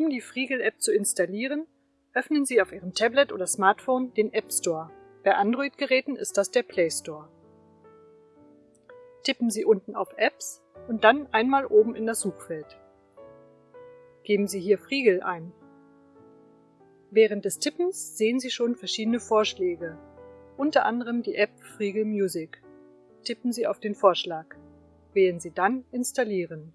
Um die Frigel-App zu installieren, öffnen Sie auf Ihrem Tablet oder Smartphone den App Store. Bei Android-Geräten ist das der Play Store. Tippen Sie unten auf Apps und dann einmal oben in das Suchfeld. Geben Sie hier Frigel ein. Während des Tippens sehen Sie schon verschiedene Vorschläge, unter anderem die App Frigel Music. Tippen Sie auf den Vorschlag. Wählen Sie dann Installieren.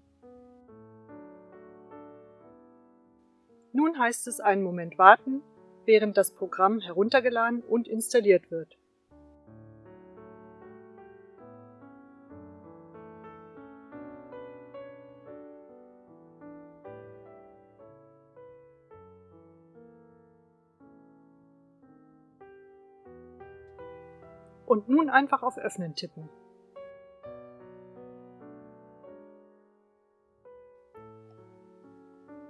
Nun heißt es einen Moment warten, während das Programm heruntergeladen und installiert wird. Und nun einfach auf Öffnen tippen.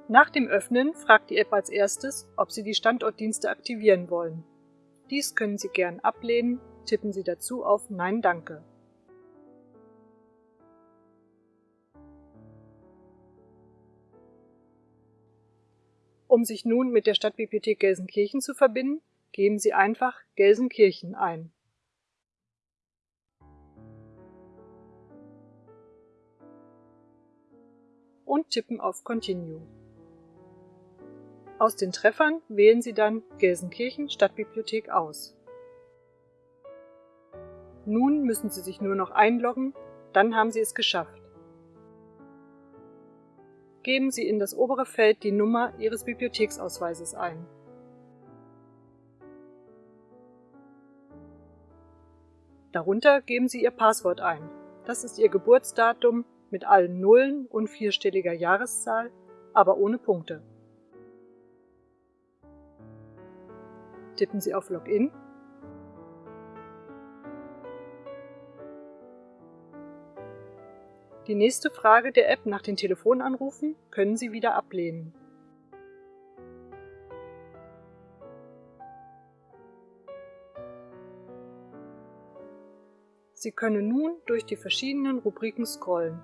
Nach dem Öffnen fragt die App als erstes, ob Sie die Standortdienste aktivieren wollen. Dies können Sie gern ablehnen, tippen Sie dazu auf Nein danke. Um sich nun mit der Stadtbibliothek Gelsenkirchen zu verbinden, geben Sie einfach Gelsenkirchen ein. Und tippen auf Continue. Aus den Treffern wählen Sie dann Gelsenkirchen Stadtbibliothek aus. Nun müssen Sie sich nur noch einloggen, dann haben Sie es geschafft. Geben Sie in das obere Feld die Nummer Ihres Bibliotheksausweises ein. Darunter geben Sie Ihr Passwort ein. Das ist Ihr Geburtsdatum mit allen Nullen und vierstelliger Jahreszahl, aber ohne Punkte. Tippen Sie auf Login. Die nächste Frage der App nach den Telefonanrufen können Sie wieder ablehnen. Sie können nun durch die verschiedenen Rubriken scrollen.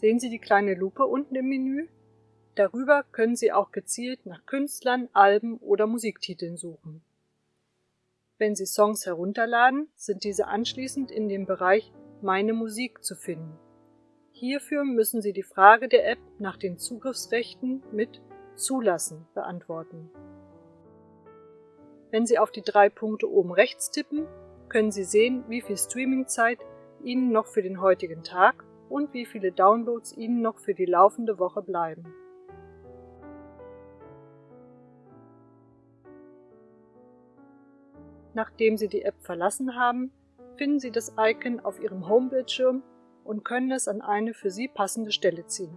Sehen Sie die kleine Lupe unten im Menü? Darüber können Sie auch gezielt nach Künstlern, Alben oder Musiktiteln suchen. Wenn Sie Songs herunterladen, sind diese anschließend in dem Bereich Meine Musik zu finden. Hierfür müssen Sie die Frage der App nach den Zugriffsrechten mit Zulassen beantworten. Wenn Sie auf die drei Punkte oben rechts tippen, können Sie sehen, wie viel Streamingzeit Ihnen noch für den heutigen Tag und wie viele Downloads Ihnen noch für die laufende Woche bleiben. Nachdem Sie die App verlassen haben, finden Sie das Icon auf Ihrem Homebildschirm und können es an eine für Sie passende Stelle ziehen.